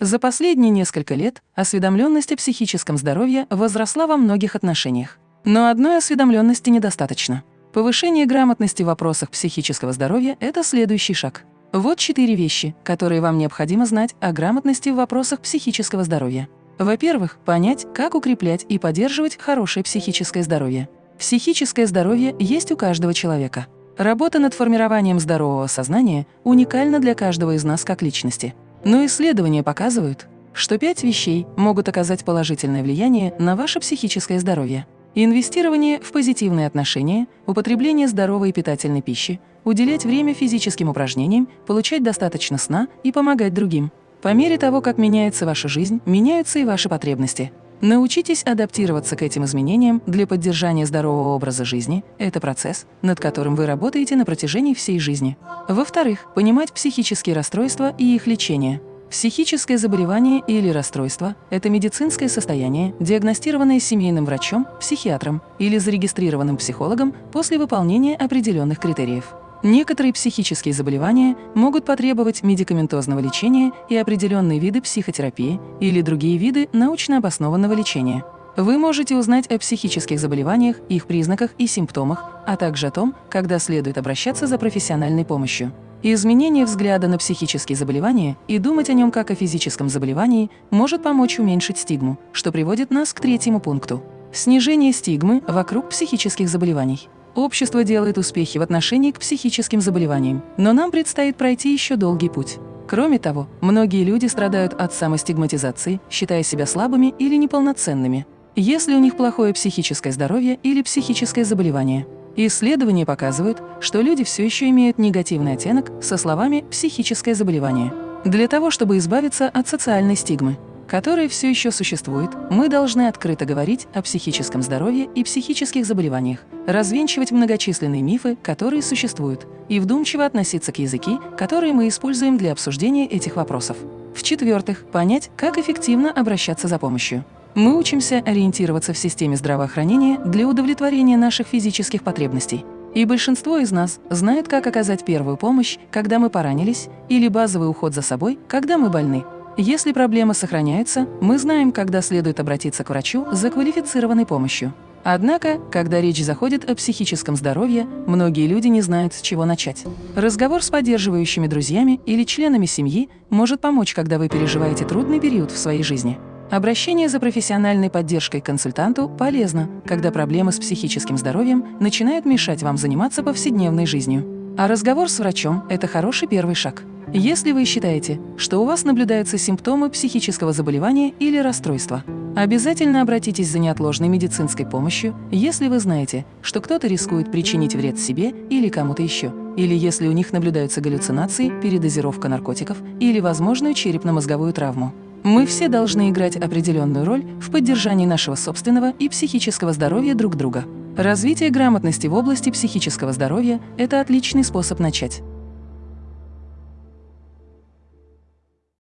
За последние несколько лет осведомленность о психическом здоровье возросла во многих отношениях. Но одной осведомленности недостаточно. Повышение грамотности в вопросах психического здоровья – это следующий шаг. Вот четыре вещи, которые вам необходимо знать о грамотности в вопросах психического здоровья. Во-первых, понять, как укреплять и поддерживать хорошее психическое здоровье. Психическое здоровье есть у каждого человека. Работа над формированием здорового сознания уникальна для каждого из нас как личности. Но исследования показывают, что пять вещей могут оказать положительное влияние на ваше психическое здоровье. Инвестирование в позитивные отношения, употребление здоровой и питательной пищи, уделять время физическим упражнениям, получать достаточно сна и помогать другим. По мере того, как меняется ваша жизнь, меняются и ваши потребности. Научитесь адаптироваться к этим изменениям для поддержания здорового образа жизни. Это процесс, над которым вы работаете на протяжении всей жизни. Во-вторых, понимать психические расстройства и их лечение. Психическое заболевание или расстройство – это медицинское состояние, диагностированное семейным врачом, психиатром или зарегистрированным психологом после выполнения определенных критериев. Некоторые психические заболевания могут потребовать медикаментозного лечения и определенные виды психотерапии или другие виды научно обоснованного лечения. Вы можете узнать о психических заболеваниях, их признаках и симптомах, а также о том, когда следует обращаться за профессиональной помощью. Изменение взгляда на психические заболевания и думать о нем как о физическом заболевании может помочь уменьшить стигму, что приводит нас к третьему пункту – снижение стигмы вокруг психических заболеваний. Общество делает успехи в отношении к психическим заболеваниям, но нам предстоит пройти еще долгий путь. Кроме того, многие люди страдают от самостигматизации, считая себя слабыми или неполноценными, если у них плохое психическое здоровье или психическое заболевание. Исследования показывают, что люди все еще имеют негативный оттенок со словами «психическое заболевание». Для того, чтобы избавиться от социальной стигмы, которая все еще существует, мы должны открыто говорить о психическом здоровье и психических заболеваниях, развенчивать многочисленные мифы, которые существуют, и вдумчиво относиться к языки, которые мы используем для обсуждения этих вопросов. В-четвертых, понять, как эффективно обращаться за помощью. Мы учимся ориентироваться в системе здравоохранения для удовлетворения наших физических потребностей. И большинство из нас знает, как оказать первую помощь, когда мы поранились, или базовый уход за собой, когда мы больны. Если проблема сохраняется, мы знаем, когда следует обратиться к врачу за квалифицированной помощью. Однако, когда речь заходит о психическом здоровье, многие люди не знают, с чего начать. Разговор с поддерживающими друзьями или членами семьи может помочь, когда вы переживаете трудный период в своей жизни. Обращение за профессиональной поддержкой к консультанту полезно, когда проблемы с психическим здоровьем начинают мешать вам заниматься повседневной жизнью. А разговор с врачом – это хороший первый шаг. Если вы считаете, что у вас наблюдаются симптомы психического заболевания или расстройства, обязательно обратитесь за неотложной медицинской помощью, если вы знаете, что кто-то рискует причинить вред себе или кому-то еще, или если у них наблюдаются галлюцинации, передозировка наркотиков или возможную черепно-мозговую травму. Мы все должны играть определенную роль в поддержании нашего собственного и психического здоровья друг друга. Развитие грамотности в области психического здоровья – это отличный способ начать.